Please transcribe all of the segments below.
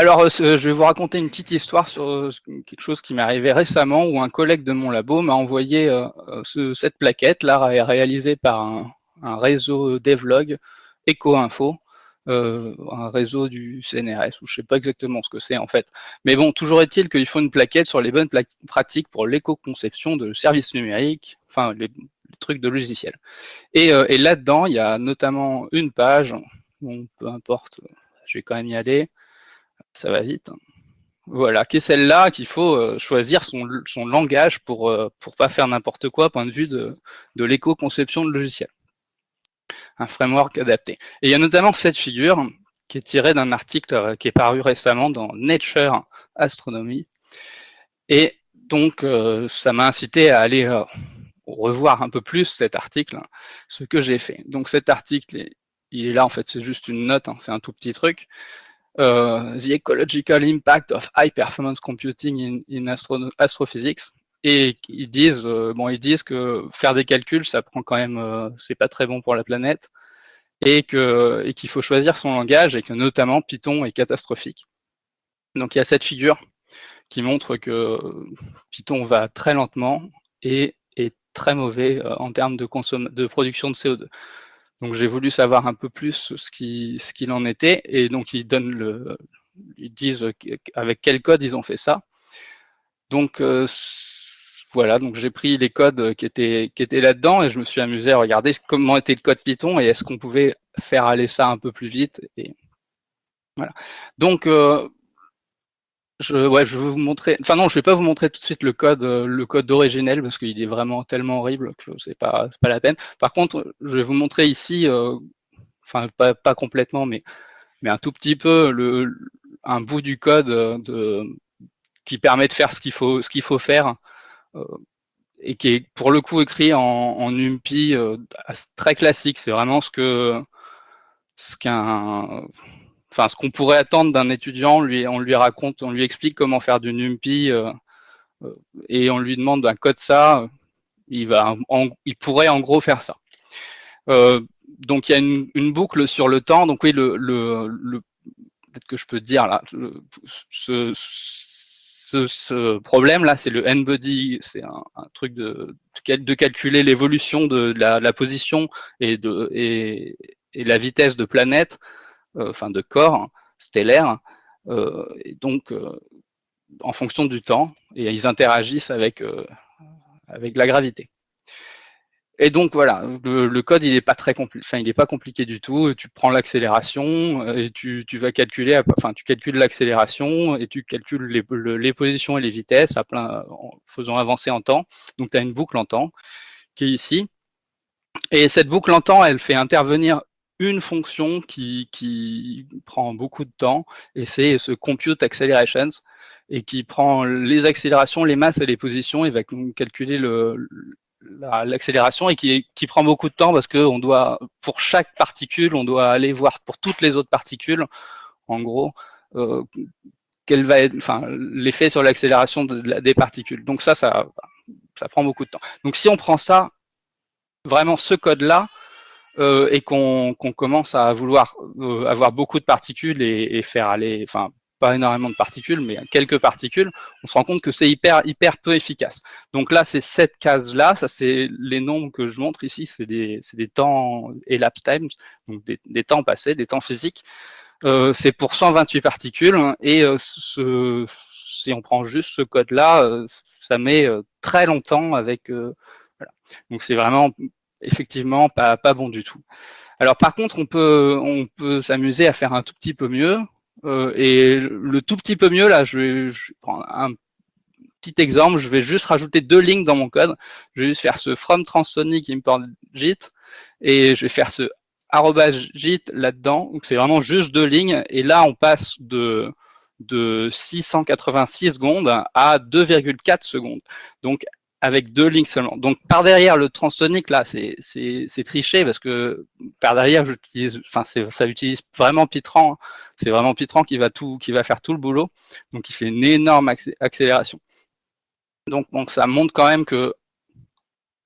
Alors, je vais vous raconter une petite histoire sur quelque chose qui m'est arrivé récemment où un collègue de mon labo m'a envoyé ce, cette plaquette là réalisée par un, réseau devlog EcoInfo euh, un réseau du CNRS, ou je sais pas exactement ce que c'est en fait. Mais bon, toujours est-il qu'il faut une plaquette sur les bonnes pratiques pour l'éco-conception de services numériques, enfin les, trucs de logiciels. Et, euh, là-dedans, il y a notamment une page, peu importe, je vais quand même y aller, ça va vite. Hein. Voilà, qui est celle-là qu'il faut euh, choisir son, langage pour pour pas faire n'importe quoi, point de vue de, de l'éco-conception de logiciels un framework adapté. Et il y a notamment cette figure qui est tirée d'un article euh, qui est paru récemment dans Nature Astronomy. Et donc, euh, ça m'a incité à aller euh, revoir un peu plus cet article, ce que j'ai fait. Donc cet article, il est là, en fait, c'est juste une note, hein, c'est un tout petit truc. The Ecological Impact of High Performance Computing in, Astrophysics et ils disent euh, bon ils disent que faire des calculs ça prend quand même euh, c'est pas très bon pour la planète et qu'il faut choisir son langage et que notamment Python est catastrophique. Donc il y a cette figure qui montre que Python va très lentement et est très mauvais euh, en termes de, de production de CO2. Donc j'ai voulu savoir un peu plus ce qu'il ce qu'il en était et donc ils donnent le ils disent avec quel code ils ont fait ça. Donc voilà, donc j'ai pris les codes euh, qui étaient, qui étaient là-dedans et je me suis amusé à regarder comment était le code Python et est-ce qu'on pouvait faire aller ça un peu plus vite. Et voilà. Donc, euh, je, ouais, je vais vous montrer. Enfin non, je vais pas vous montrer tout de suite le code, euh, le code originel parce qu'il est vraiment tellement horrible que c'est pas, pas la peine. Par contre, je vais vous montrer ici, enfin pas, pas complètement, mais mais un tout petit peu le, un bout du code de, qui permet de faire ce qu'il faut, ce qu'il faut faire euh, et qui est pour le coup écrit en, en UMPI euh, très classique. C'est vraiment ce que ce qu'un enfin ce qu'on pourrait attendre d'un étudiant, on lui raconte, on lui explique comment faire du NumPy euh, et on lui demande un code ça, il va, il pourrait en gros faire ça. Euh, donc il y a une, boucle sur le temps. Donc oui, le, le, le peut-être que je peux dire là, ce, ce, problème-là, c'est le n-body, c'est un, truc de, de calculer l'évolution de, la, position et, de, et, la vitesse de planètes, euh, enfin de corps stellaires, euh, et donc euh, en fonction du temps, et ils interagissent avec, avec la gravité. Et donc voilà, le, code il est pas très compliqué, enfin il est pas compliqué du tout. Tu prends l'accélération euh, et tu, tu, vas calculer, enfin tu calcules l'accélération et tu calcules les, les, positions et les vitesses à plein, en faisant avancer en temps. Donc tu as une boucle en temps qui est ici. Et cette boucle en temps, elle fait intervenir une fonction qui, qui prend beaucoup de temps et c'est ce compute accelerations et qui prend les accélérations, les masses et les positions et va calculer le, l'accélération et qui, qui, prend beaucoup de temps parce que on doit, pour chaque particule, on doit aller voir pour toutes les autres particules, en gros, euh, quel va être, enfin, l'effet sur l'accélération de, des particules. Donc ça, ça, ça prend beaucoup de temps. Donc si on prend ça, vraiment ce code-là, euh, et qu'on commence à vouloir euh, avoir beaucoup de particules et, et faire aller, enfin, pas énormément de particules, mais quelques particules, on se rend compte que c'est hyper, hyper peu efficace. Donc là, c'est cette case-là, ça c'est les nombres que je montre ici, c'est des, des, temps elapsed times, donc des, des, temps passés, des temps physiques. Euh, c'est pour 128 particules, et euh, ce, si on prend juste ce code-là, euh, ça met euh, très longtemps avec... Euh, voilà. Donc c'est vraiment, effectivement, pas, bon du tout. Alors par contre, on peut, s'amuser à faire un tout petit peu mieux. Euh, et le tout petit peu mieux, là, je vais, prendre un petit exemple. Je vais juste rajouter deux lignes dans mon code. Je vais juste faire ce from transonic import JIT et je vais faire ce JIT là-dedans. Donc c'est vraiment juste deux lignes. Et là, on passe de de 686 secondes à 2,4 secondes. Donc avec deux lignes seulement. Donc par derrière le transonic là, c'est triché parce que par derrière j'utilise, enfin ça utilise vraiment Pitran. C'est vraiment Pitran qui va tout, qui va faire tout le boulot. Donc il fait une énorme accélération. Donc, ça montre quand même que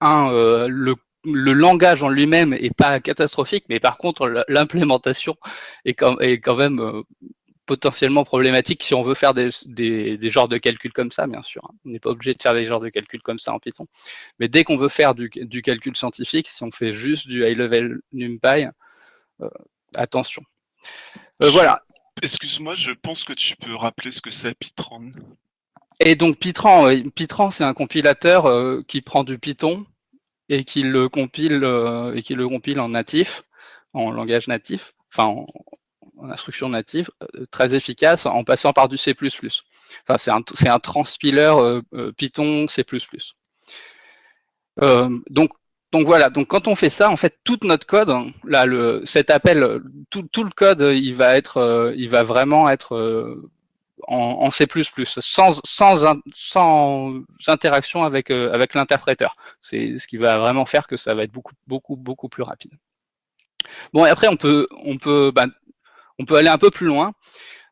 un, euh, le, le langage en lui-même est pas catastrophique, mais par contre l'implémentation est quand, est quand même euh, potentiellement problématique si on veut faire des, des, genres de calculs comme ça, bien sûr. On n'est pas obligé de faire des genres de calculs comme ça en Python. Mais dès qu'on veut faire du, du, calcul scientifique, si on fait juste du high-level NumPy, euh, attention. Euh, voilà. Excuse-moi, je pense que tu peux rappeler ce que c'est Python. Et donc Python, Python c'est un compilateur euh, qui prend du Python et qui le compile et qui le compile en natif, en langage natif, enfin en, instruction native euh, très efficace en passant par du C++. Enfin, c'est un, un transpiler euh, euh, Python C++. donc, donc voilà, donc quand on fait ça, en fait, tout notre code, là, le, cet appel, tout, tout le code, il va être, il va vraiment être en, C++, sans, sans, sans interaction avec, avec l'interpréteur. C'est ce qui va vraiment faire que ça va être beaucoup, beaucoup, beaucoup plus rapide. Bon, et après, on peut, on peut bah, on peut aller un peu plus loin.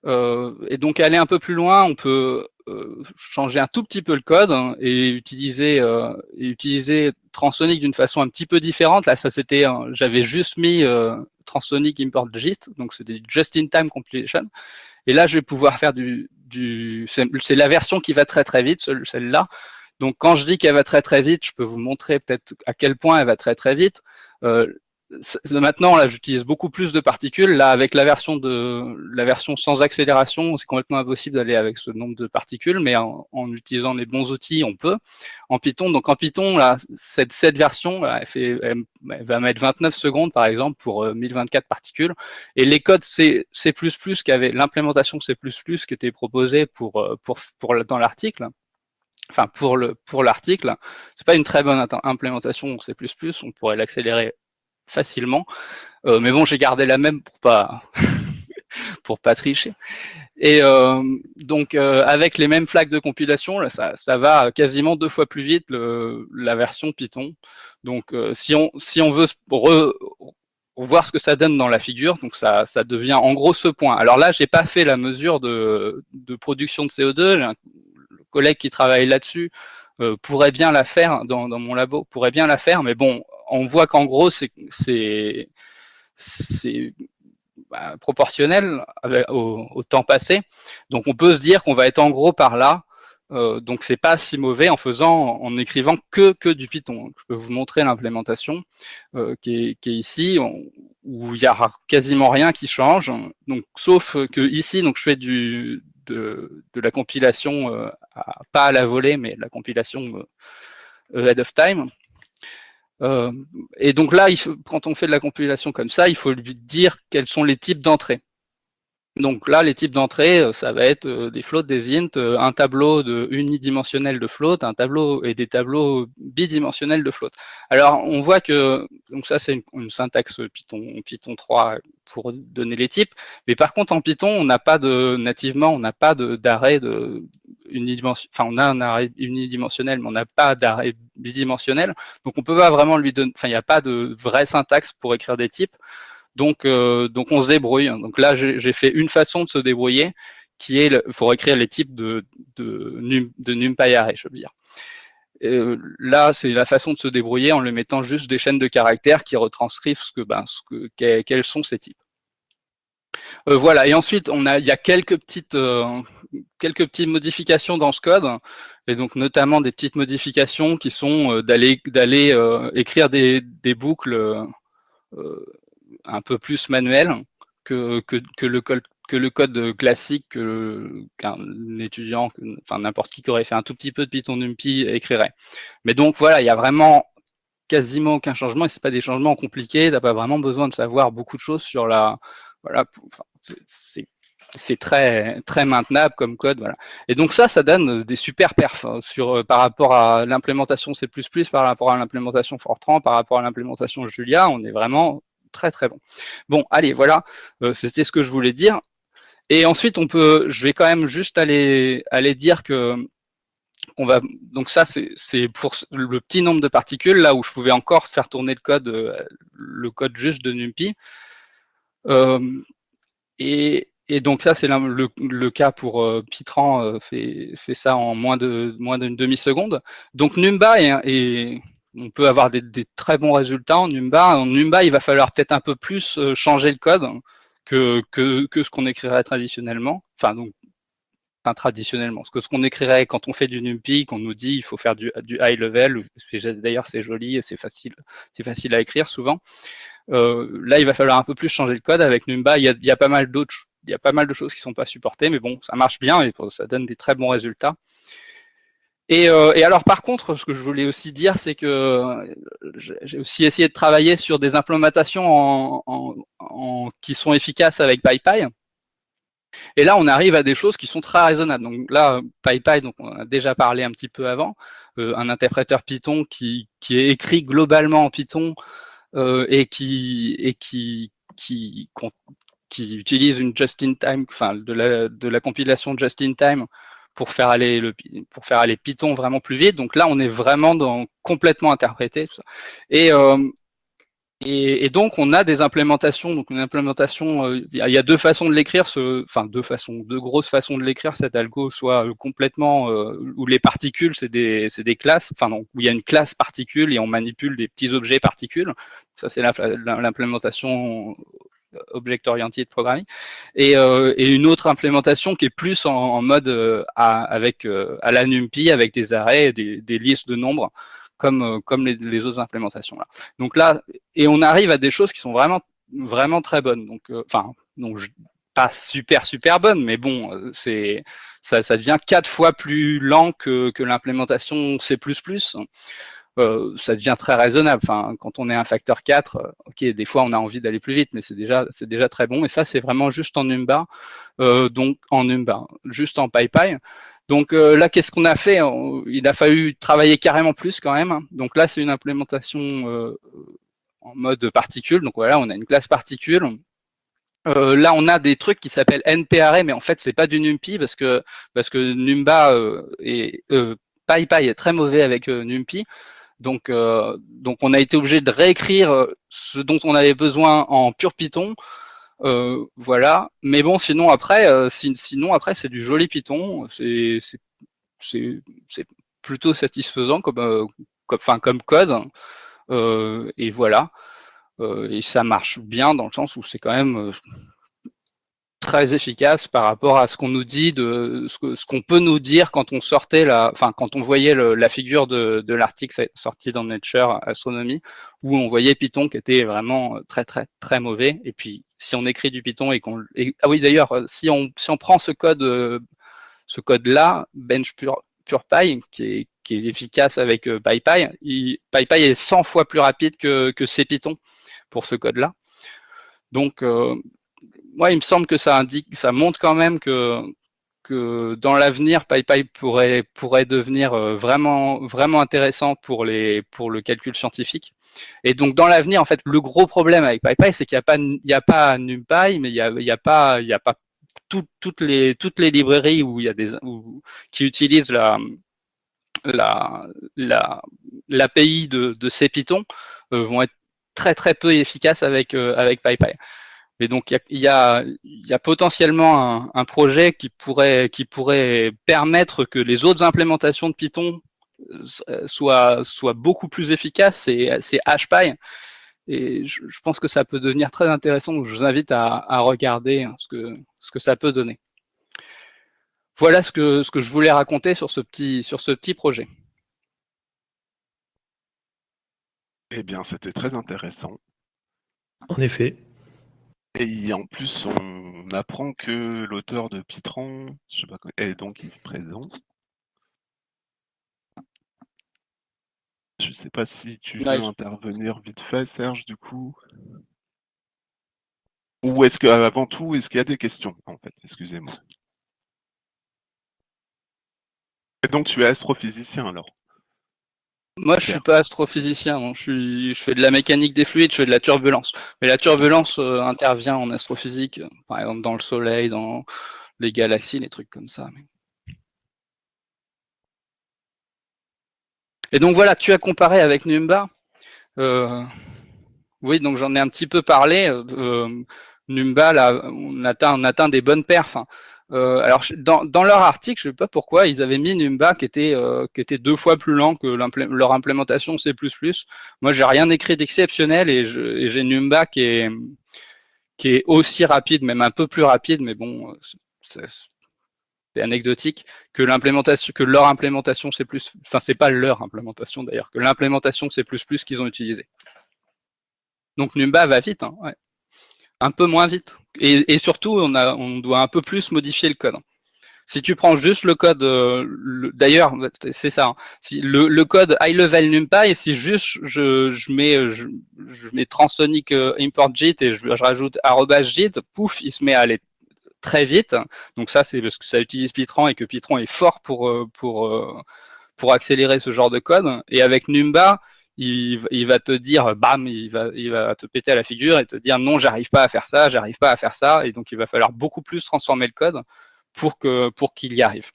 Euh, et donc aller un peu plus loin, on peut euh, changer un tout petit peu le code et utiliser euh, et utiliser Transonic d'une façon un petit peu différente. Là, ça c'était, j'avais juste mis Transonic import gist, donc c'était just-in-time compilation. Et là, je vais pouvoir faire du, du c'est la version qui va très très vite, celle-là. Donc quand je dis qu'elle va très très vite, je peux vous montrer peut-être à quel point elle va très très vite. Maintenant, là, j'utilise beaucoup plus de particules. Là, avec la version de la version sans accélération, c'est complètement impossible d'aller avec ce nombre de particules, mais en, utilisant les bons outils, on peut. En Python, donc en Python, là, cette, cette version, elle, fait, elle, va mettre 29 secondes, par exemple, pour 1024 euh, particules. Et les codes C++ qui avaient l'implémentation C++ qui était proposée pour, euh, pour, pour dans l'article, enfin pour le pour l'article, c'est pas une très bonne implémentation C++, on pourrait l'accélérer facilement. Euh, mais bon, j'ai gardé la même pour pas pour pas tricher. Et euh, donc euh, avec les mêmes flags de compilation, ça, va quasiment deux fois plus vite la version Python. Donc si on veut voir ce que ça donne dans la figure, ça, devient en gros ce point. Alors là, j'ai pas fait la mesure de, de production de CO2. Le collègue qui travaille là-dessus pourrait bien la faire dans, dans mon labo, pourrait bien la faire, mais bon, on voit qu'en gros, c'est bah, proportionnel au, temps passé. Donc on peut se dire qu'on va être en gros par là. Euh, donc c'est pas si mauvais en faisant, en écrivant que, que du Python. Je peux vous montrer l'implémentation euh, qui, est, ici, où il y a quasiment rien qui change. Donc sauf que ici, donc je fais du, de, la compilation, euh, pas à la volée, mais la compilation ahead of time. Euh, et donc là, quand on fait de la compilation comme ça, il faut lui dire quels sont les types d'entrées. Donc là, les types d'entrées, euh, ça va être euh, des floats, des ints, un tableau de unidimensionnel de float, un tableau et des tableaux bidimensionnels de float. Alors, on voit que, donc ça, c'est une, syntaxe Python, Python 3 pour donner les types. Mais par contre, en Python, on n'a pas de, nativement, on n'a pas d'arrêt de, unidimensionnel, enfin, on a un arrêt unidimensionnel, mais on n'a pas d'arrêt bidimensionnel. Donc, on peut pas vraiment lui donner, enfin, il n'y a pas de vraie syntaxe pour écrire des types. Donc, euh, donc on se débrouille. Donc là, j'ai fait une façon de se débrouiller, qui est, il faut écrire les types de, de, de je veux dire. Euh, là, c'est la façon de se débrouiller en lui mettant juste des chaînes de caractères qui retranscrivent ce que, ben, ce que, quels sont ces types. Euh, voilà, et ensuite, on a, il y a quelques petites, quelques petites modifications dans ce code, et donc notamment des petites modifications qui sont d'aller d'aller écrire des, des boucles un peu plus manuelles que, que, le code que le code classique qu'un étudiant, enfin n'importe qui qui aurait fait un tout petit peu de Python NumPy écrirait. Mais donc voilà, il y a vraiment quasiment aucun changement et c'est pas des changements compliqués, t'as pas vraiment besoin de savoir beaucoup de choses sur la, voilà, c'est très très maintenable comme code, voilà. Et donc ça, ça donne des super perfs hein, euh, par rapport à l'implémentation C++, par rapport à l'implémentation Fortran, par rapport à l'implémentation Julia, on est vraiment très très bon. Bon, allez, voilà, euh, c'était ce que je voulais dire. Et ensuite, on peut, je vais quand même juste aller dire que on va donc ça c'est pour le petit nombre de particules là où je pouvais encore faire tourner le code euh, le code juste de NumPy. Euh, et, donc ça, c'est le, le, cas pour Pitran, fait, fait, ça en moins de moins d'une demi-seconde. Donc Numba, et, on peut avoir des, très bons résultats en Numba. En Numba, il va falloir peut-être un peu plus changer le code que, ce qu'on écrirait traditionnellement. Enfin, donc, enfin, traditionnellement. Ce que ce qu'on écrirait quand on fait du NumPy, qu'on nous dit il faut faire du, high level, d'ailleurs c'est joli et c'est facile, facile à écrire souvent. Euh, là, il va falloir un peu plus changer le code. Avec Numba, il y a, pas mal il y a pas mal de choses qui sont pas supportées, mais bon, ça marche bien et ça donne des très bons résultats. Et, euh, et, alors par contre, ce que je voulais aussi dire, c'est que euh, j'ai aussi essayé de travailler sur des implémentations en, en, en, qui sont efficaces avec PyPy. Et là, on arrive à des choses qui sont très raisonnables. Donc là, PyPy, donc on a déjà parlé un petit peu avant, euh, un interpréteur Python qui, qui, est écrit globalement en Python euh, et qui et qui qui, qui utilise une just-in-time, enfin de la, de la compilation just-in-time pour faire aller le pour faire aller Python vraiment plus vite. Donc là, on est vraiment dans complètement interprété. Euh, et, et, donc, on a des implémentations. Donc, une implémentation, euh, il y a deux façons de l'écrire, enfin deux façons, deux grosses façons de l'écrire. Cet algo soit euh, complètement où les particules, c'est des, des classes, enfin donc où il y a une classe particule et on manipule des petits objets particules. Ça, c'est l'implémentation object oriented programming et, euh, et, une autre implémentation qui est plus en, mode euh, à, avec euh, à la NumPy avec des arrêts, des, listes de nombres comme comme les, autres implémentations là. Donc là et on arrive à des choses qui sont vraiment vraiment très bonnes. Donc enfin donc pas super super bonnes, mais bon c'est ça, ça devient quatre fois plus lent que, que l'implémentation C++ euh, ça devient très raisonnable. Enfin, quand on est un facteur 4, euh, ok, des fois on a envie d'aller plus vite, mais c'est déjà, c'est déjà très bon. Et ça, c'est vraiment juste en Numba, euh, donc en Numba, juste en PyPy. Donc là, qu'est-ce qu'on a fait? Il a fallu travailler carrément plus quand même. Donc là, c'est une implémentation en mode particule. Donc voilà, on a une classe particule. Là, on a des trucs qui s'appellent NPArray, mais en fait, c'est pas du NumPy parce que parce que Numba et PyPy est très mauvais avec NumPy. Donc, euh, donc on a été obligé de réécrire euh, ce dont on avait besoin en pur Python. Euh, voilà. Mais bon, sinon après, sinon après c'est du joli Python. C'est plutôt satisfaisant comme comme, enfin, comme code. et voilà. et ça marche bien dans le sens où c'est quand même très efficace par rapport à ce qu'on nous dit, de ce qu'on peut nous dire quand on sortait la, enfin quand on voyait la figure de, l'article sorti dans Nature Astronomy, où on voyait Python qui était vraiment très très très mauvais. Et puis si on écrit du Python et qu'on, ah oui d'ailleurs, si on si on prend ce code ce code là, Bench Pure, PurePy, qui est, qui est efficace avec euh, PyPy, PyPy est 100 fois plus rapide que, que CPython pour ce code là. Donc euh, moi, il me semble que ça indique, ça montre quand même que dans l'avenir, PyPy pourrait pourrait devenir euh, vraiment intéressant pour les pour le calcul scientifique. Et donc dans l'avenir, en fait, le gros problème avec PyPy, c'est qu'il n'y a pas NumPy, mais il y a pas toutes les librairies qui utilisent la la la l'API de de ces euh, vont être très très peu efficaces avec euh, avec PyPy. Et donc, il y a, y a, potentiellement un, un, projet qui pourrait, qui pourrait permettre que les autres implémentations de Python euh, soient, soient beaucoup plus efficaces, c'est HPy. Et je, je, pense que ça peut devenir très intéressant, donc je vous invite à, à regarder ce que, ce que ça peut donner. Voilà ce que, ce que je voulais raconter sur ce petit, sur ce petit projet. Eh bien, c'était très intéressant. En effet. Et en plus, on apprend que l'auteur de Pitran, je sais pas, est donc ici présent. Je sais pas si tu veux intervenir vite fait, Serge, du coup. Ou est-ce que, avant tout, est-ce qu'il y a des questions, en fait? Excusez-moi. Et donc, tu es astrophysicien, alors? Moi, je suis pas astrophysicien. Je, suis, je fais de la mécanique des fluides, je fais de la turbulence. Mais la turbulence euh, intervient en astrophysique, euh, par exemple dans le Soleil, dans les galaxies, les trucs comme ça. Et donc voilà, tu as comparé avec Numba. Euh, oui, donc j'en ai un petit peu parlé. Numba, là, on atteint, on atteint des bonnes perfs. Hein. Euh, alors, dans, leur article, je ne sais pas pourquoi, ils avaient mis Numba qui était, euh, deux fois plus lent que leur implémentation C++. Moi, j'ai rien écrit d'exceptionnel et j'ai Numba qui est, aussi rapide, même un peu plus rapide, mais bon, c'est anecdotique, que que leur implémentation plus, enfin c'est pas leur implémentation d'ailleurs, que l'implémentation plus qu'ils ont utilisé. Donc Numba va vite, hein, ouais. Un peu moins vite, et, surtout on, doit un peu plus modifier le code. Si tu prends juste le code, euh, d'ailleurs, c'est ça, hein. le, code high level NumPy, si juste je, mets, transonic euh, import JIT et je, je rajoute JIT, pouf, il se met à aller très vite. Donc ça, c'est parce que ça utilise Python et que Python est fort pour, euh, pour, pour accélérer ce genre de code. Et avec Numba, il, il, va te dire, bam, il va, il va te péter à la figure et te dire non, j'arrive pas à faire ça, j'arrive pas à faire ça. Et donc, il va falloir beaucoup plus transformer le code pour qu'il y arrive.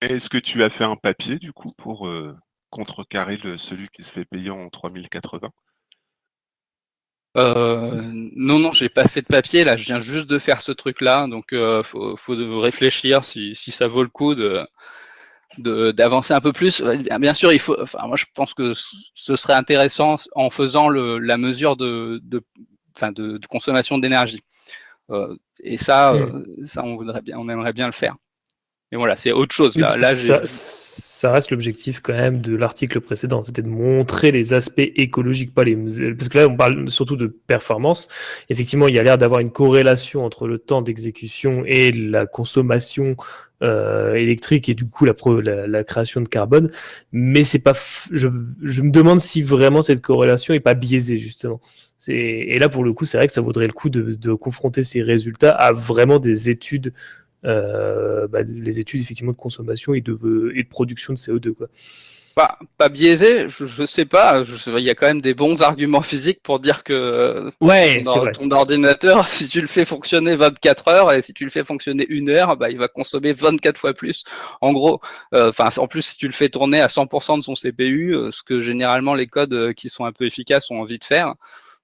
Est-ce que tu as fait un papier du coup pour euh, contrecarrer le, celui qui se fait payer en 3080 euh, non, non, j'ai pas fait de papier. Là, je viens juste de faire ce truc-là, donc euh, faut, faut réfléchir si, si, ça vaut le coup de d'avancer un peu plus. Bien sûr, il faut. Enfin, moi, je pense que ce serait intéressant en faisant le, la mesure de, de, enfin, de, de consommation d'énergie. Euh, et ça, mm. euh, ça, on voudrait bien, on aimerait bien le faire. Et voilà, c'est autre chose. Là, là ça, ça, reste l'objectif quand même de l'article précédent, c'était de montrer les aspects écologiques, pas les parce que là on parle surtout de performance. Effectivement, il y a l'air d'avoir une corrélation entre le temps d'exécution et la consommation euh, électrique et du coup la, la, la, création de carbone. Mais c'est pas, je, je me demande si vraiment cette corrélation est pas biaisée justement. Et là, pour le coup, c'est vrai que ça vaudrait le coup de, de, confronter ces résultats à vraiment des études, bah, les études effectivement de consommation et de, et de production de CO2. Quoi. Pas, pas biaisé, je, je sais pas. Il y a quand même des bons arguments physiques pour dire que ouais, ton, ton, ordinateur, si tu le fais fonctionner 24 heures et si tu le fais fonctionner une heure, bah, il va consommer 24 fois plus. En gros, euh, enfin, en plus, si tu le fais tourner à 100% de son CPU, euh, ce que généralement les codes euh, qui sont un peu efficaces ont envie de faire, euh,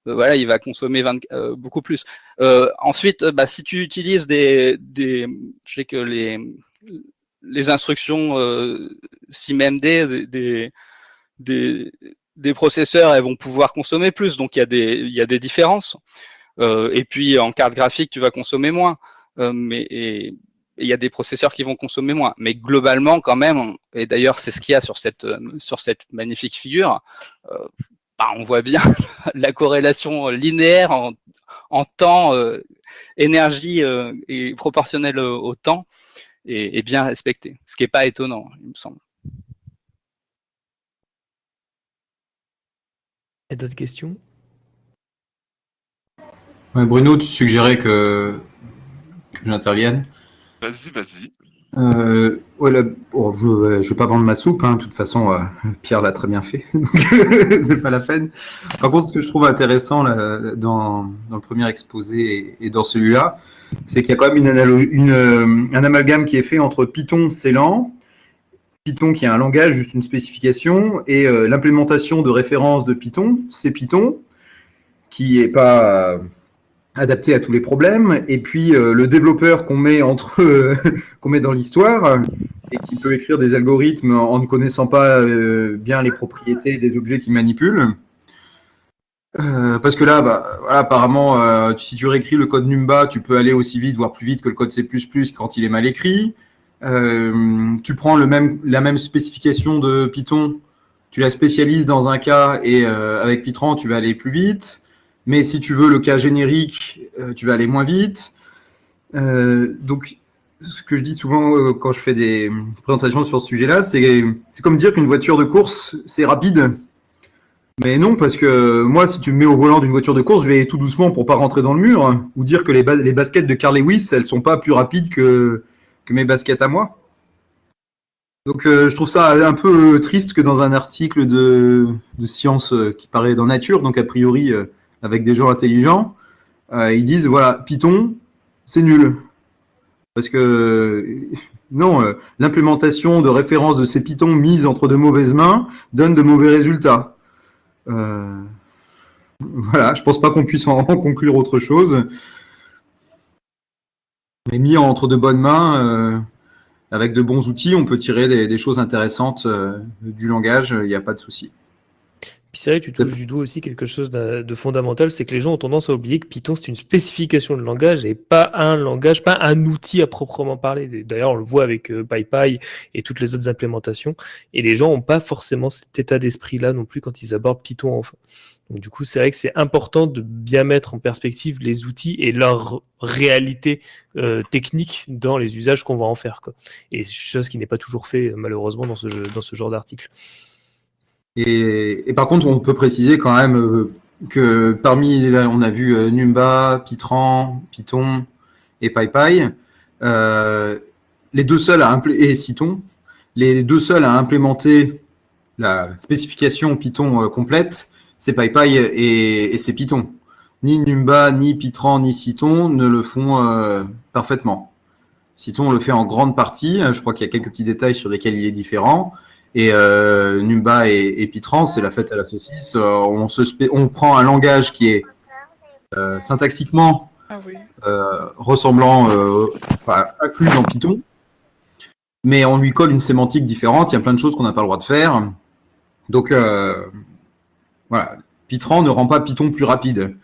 voilà, il va consommer 20, euh, beaucoup plus. Euh, ensuite, bah, si tu utilises des, je sais que les, instructions euh, SIMMD des, processeurs, elles vont pouvoir consommer plus, donc il y a des, il y des différences. Euh, et puis en carte graphique, tu vas consommer moins. Euh, mais il y a des processeurs qui vont consommer moins. Mais globalement, quand même, et d'ailleurs c'est ce qu'il y a sur cette, magnifique figure, euh, bah, on voit bien la corrélation linéaire en, en temps, euh, énergie euh, et proportionnelle au, temps est, est, bien respectée, ce qui n'est pas étonnant, il me semble. Y a d'autres questions? Ouais, Bruno, tu suggérais que, que j'intervienne? Vas-y, vas-y. Euh, voilà, oh, je ne vais pas vendre ma soupe, hein. de toute façon, euh, Pierre l'a très bien fait, donc c'est pas la peine. Par contre, ce que je trouve intéressant là, dans, le premier exposé et, dans celui-là, c'est qu'il y a quand même une, une euh, un amalgame qui est fait entre Python, lent, Python qui est un langage, juste une spécification, et euh, l'implémentation de référence de Python, c'est Python, qui est pas adapté à tous les problèmes, et puis euh, le développeur qu'on met entre euh, qu'on met dans l'histoire et qui peut écrire des algorithmes en ne connaissant pas euh, bien les propriétés des objets qu'il manipule. Euh, parce que là, bah, apparemment, euh, si tu réécris le code Numba, tu peux aller aussi vite, voire plus vite que le code C++ quand il est mal écrit. tu prends la même spécification de Python, tu la spécialises dans un cas et avec Python, tu vas aller plus vite. Mais si tu veux le cas générique, euh, tu vas aller moins vite. Euh, donc, ce que je dis souvent euh, quand je fais des présentations sur ce sujet-là, c'est comme dire qu'une voiture de course, c'est rapide. Mais non, parce que moi, si tu me mets au volant d'une voiture de course, je vais tout doucement pour pas rentrer dans le mur. Ou dire que les, les baskets de Carl Lewis, elles sont pas plus rapides que, que mes baskets à moi. Donc je trouve ça un peu triste que dans un article de, de science qui paraît dans Nature, donc a priori avec des gens intelligents, euh, ils disent voilà, Python, c'est nul. Parce que non, euh, l'implémentation de références de ces Python mises entre de mauvaises mains donne de mauvais résultats. Euh, voilà, je pense pas qu'on puisse en conclure autre chose. Mais mis entre de bonnes mains, avec de bons outils, on peut tirer des, choses intéressantes du langage, il n'y a pas de souci. Puis c'est vrai que tu touches du doigt aussi quelque chose de, fondamental, c'est que les gens ont tendance à oublier que Python c'est une spécification de langage et pas un langage, pas un outil à proprement parler. D'ailleurs, on le voit avec euh, PyPy et toutes les autres implémentations. Et les gens n'ont pas forcément cet état d'esprit-là non plus quand ils abordent Python enfin. Donc du coup, c'est vrai que c'est important de bien mettre en perspective les outils et leur réalité euh, technique dans les usages qu'on va en faire. Quoi. Et chose qui n'est pas toujours fait malheureusement dans ce, dans ce genre d'article. Et, par contre, on peut préciser quand même euh, que parmi, on a vu euh, Numba, Python, Python et PyPy, euh, les deux seuls à et les deux seuls à implémenter la spécification Python complète, c'est PyPy et, c'est Python. Ni Numba, ni Python, ni Cython ne le font parfaitement. Cython le fait en grande partie. Je crois qu'il y a quelques petits détails sur lesquels il est différent. Et euh, Numba et, et Python, c'est la fête à la saucisse. Euh, on, se on prend un langage qui est euh, syntaxiquement ah oui. euh, ressemblant, enfin, inclus dans Python, mais on lui colle une sémantique différente. Il y a plein de choses qu'on n'a pas le droit de faire. Donc voilà, Python ne rend pas Python plus rapide.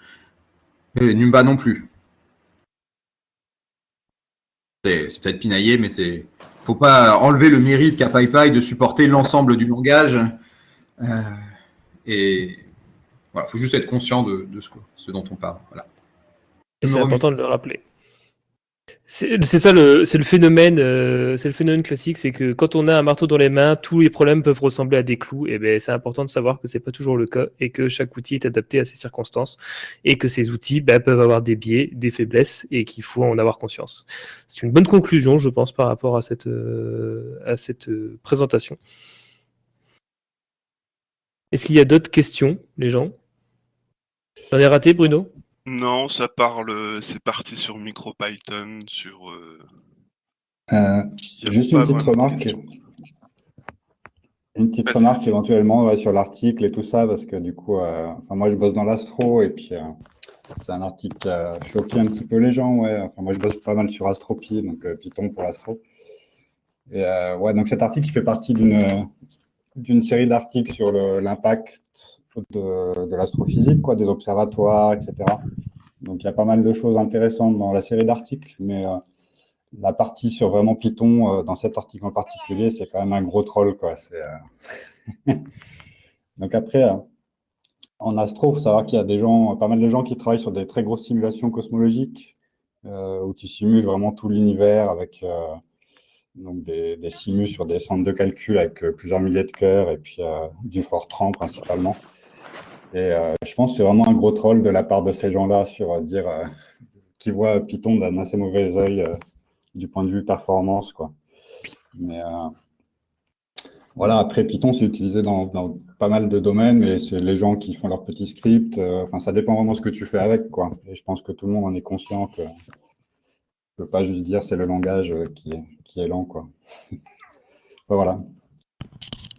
Et Numba non plus. C'est peut-être pinaillé, mais c'est faut pas enlever le mérite qu'a PyPy de supporter l'ensemble du langage. Euh, et voilà, faut juste être conscient de, de ce, ce, dont on parle. Voilà. C'est important de le rappeler. C'est ça, le, euh, c'est le phénomène classique, c'est que quand on a un marteau dans les mains, tous les problèmes peuvent ressembler à des clous. Et ben, c'est important de savoir que c'est pas toujours le cas et que chaque outil est adapté à ses circonstances et que ces outils ben, peuvent avoir des biais, des faiblesses et qu'il faut en avoir conscience. C'est une bonne conclusion, je pense, par rapport à cette euh, euh, présentation. Est-ce qu'il y a d'autres questions, les gens? J'en ai raté, Bruno? Non, ça parle, c'est parti sur MicroPython, sur. Euh... Euh, juste une petite remarque. Une petite remarque éventuellement ouais, sur l'article et tout ça, parce que du coup, euh, enfin, moi je bosse dans l'astro et puis euh, c'est un article qui a choqué un petit peu les gens. Ouais. Enfin, moi je bosse pas mal sur Astropie, donc euh, Python pour l'astro. Et ouais, donc cet article fait partie d'une d'une série d'articles sur l'impact de, l'astrophysique, quoi, des observatoires, etc. Donc il y a pas mal de choses intéressantes dans la série d'articles, mais euh, la partie sur vraiment Python, euh, dans cet article en particulier, c'est quand même un gros troll. Quoi. Euh... Donc après, euh, en astro, il faut savoir qu'il y a des gens, pas mal de gens qui travaillent sur des très grosses simulations cosmologiques, où tu simules vraiment tout l'univers avec donc des, des simus sur des centres de calcul avec plusieurs milliers de cœurs et puis du Fortran principalement. Et euh, je pense que c'est vraiment un gros troll de la part de ces gens-là sur euh, dire euh, qui voient Python d'un assez mauvais œil du point de vue performance. Quoi. Mais voilà, après Python, c'est utilisé dans, pas mal de domaines, mais c'est les gens qui font leurs petits scripts. Enfin, ça dépend vraiment de ce que tu fais avec. Quoi. Et je pense que tout le monde en est conscient que ne peut pas juste dire c'est le langage qui est, qui est lent. Quoi. voilà.